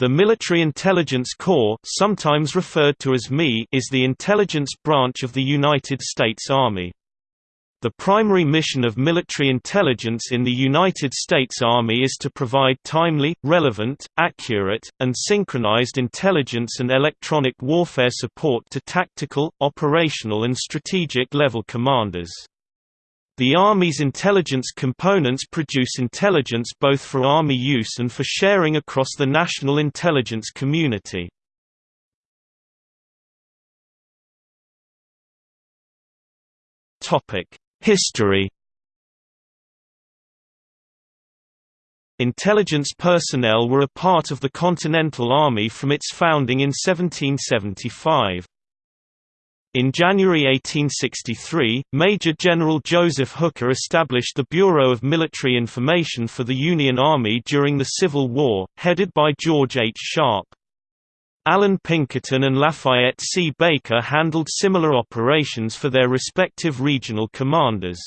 The Military Intelligence Corps sometimes referred to as MI is the intelligence branch of the United States Army. The primary mission of military intelligence in the United States Army is to provide timely, relevant, accurate, and synchronized intelligence and electronic warfare support to tactical, operational and strategic level commanders. The Army's intelligence components produce intelligence both for Army use and for sharing across the national intelligence community. History Intelligence personnel were a part of the Continental Army from its founding in 1775. In January 1863, Major General Joseph Hooker established the Bureau of Military Information for the Union Army during the Civil War, headed by George H. Sharpe. Allan Pinkerton and Lafayette C. Baker handled similar operations for their respective regional commanders.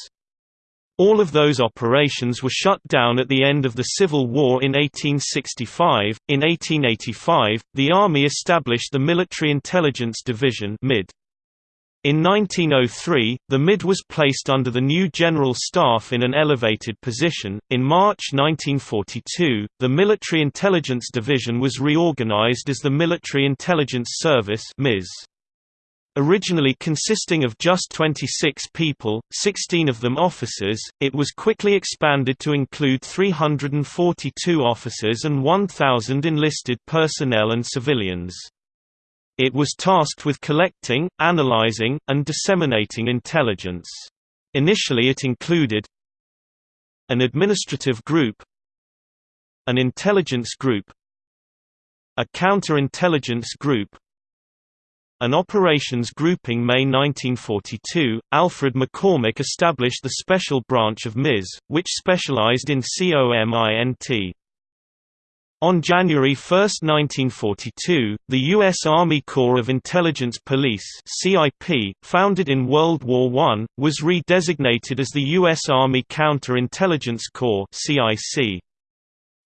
All of those operations were shut down at the end of the Civil War in 1865. In 1885, the Army established the Military Intelligence Division (MID). In 1903, the MID was placed under the new General Staff in an elevated position. In March 1942, the Military Intelligence Division was reorganized as the Military Intelligence Service (MIS). Originally consisting of just 26 people, 16 of them officers, it was quickly expanded to include 342 officers and 1,000 enlisted personnel and civilians. It was tasked with collecting, analyzing, and disseminating intelligence. Initially it included an administrative group an intelligence group a counterintelligence group an operations grouping May 1942, Alfred McCormack established the Special Branch of MIS, which specialized in COMINT. On January 1, 1942, the U.S. Army Corps of Intelligence Police CIP, founded in World War I, was redesignated as the U.S. Army Counter-Intelligence Corps CIC.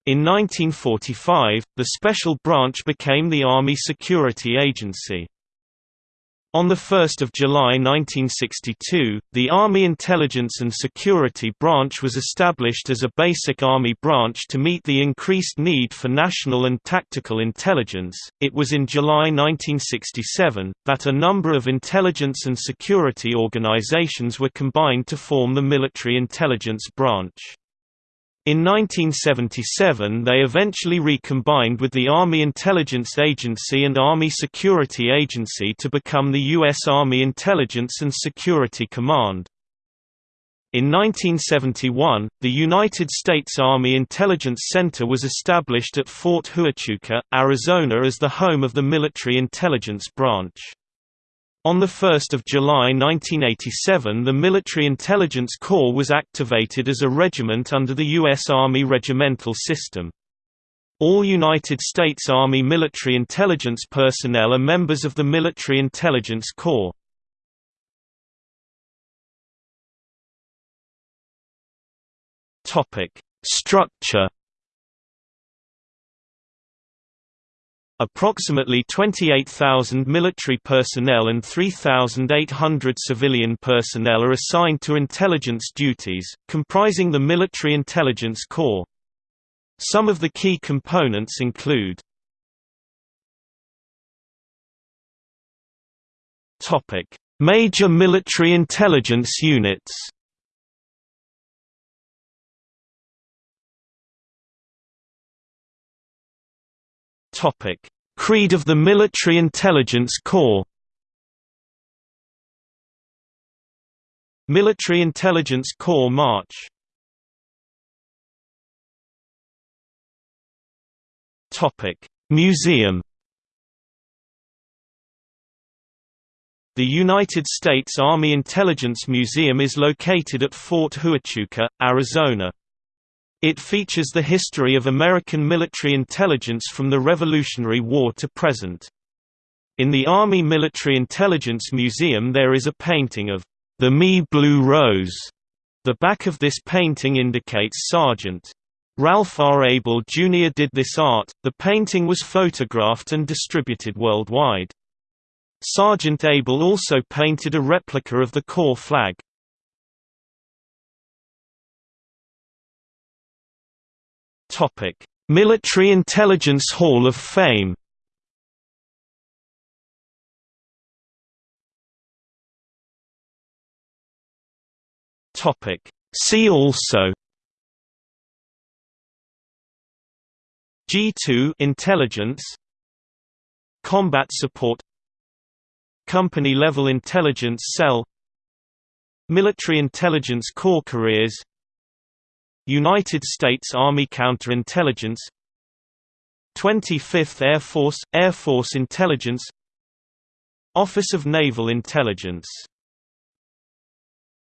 In 1945, the special branch became the Army Security Agency. On 1 July 1962, the Army Intelligence and Security Branch was established as a basic Army branch to meet the increased need for national and tactical intelligence. It was in July 1967 that a number of intelligence and security organizations were combined to form the Military Intelligence Branch. In 1977 they eventually recombined with the Army Intelligence Agency and Army Security Agency to become the U.S. Army Intelligence and Security Command. In 1971, the United States Army Intelligence Center was established at Fort Huachuca, Arizona as the home of the Military Intelligence Branch. On 1 July 1987 the Military Intelligence Corps was activated as a regiment under the U.S. Army regimental system. All United States Army military intelligence personnel are members of the Military Intelligence Corps. Structure Approximately 28,000 military personnel and 3,800 civilian personnel are assigned to intelligence duties, comprising the Military Intelligence Corps. Some of the key components include Major military intelligence units Topic: Creed of the Military Intelligence Corps. Military Intelligence Corps March. Topic: Museum. The United States Army Intelligence Museum is located at Fort Huachuca, Arizona. It features the history of American military intelligence from the Revolutionary War to present. In the Army Military Intelligence Museum there is a painting of the Me Blue Rose. The back of this painting indicates Sergeant Ralph R. Abel Jr. did this art. The painting was photographed and distributed worldwide. Sergeant Abel also painted a replica of the Corps flag. Topic: Military Intelligence Hall of Fame. Topic: See also. G2 intelligence. Combat support. Company level intelligence cell. Military Intelligence Corps careers United States Army Counterintelligence. 25th Air Force – Air Force Intelligence. Office of Naval Intelligence